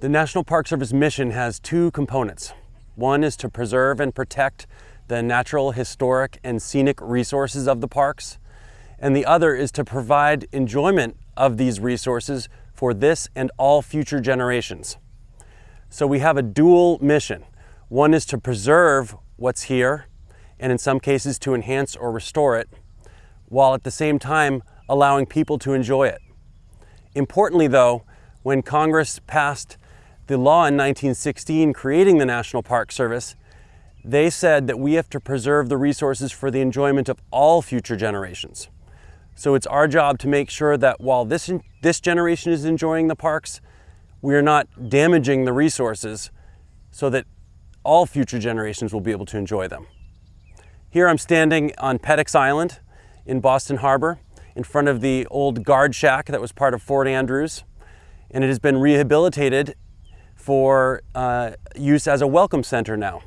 The National Park Service mission has two components. One is to preserve and protect the natural, historic, and scenic resources of the parks, and the other is to provide enjoyment of these resources for this and all future generations. So we have a dual mission. One is to preserve what's here, and in some cases to enhance or restore it, while at the same time allowing people to enjoy it. Importantly though, when Congress passed the law in 1916 creating the National Park Service, they said that we have to preserve the resources for the enjoyment of all future generations. So it's our job to make sure that while this, this generation is enjoying the parks, we are not damaging the resources so that all future generations will be able to enjoy them. Here I'm standing on Peddocks Island in Boston Harbor in front of the old guard shack that was part of Fort Andrews and it has been rehabilitated for uh, use as a welcome center now.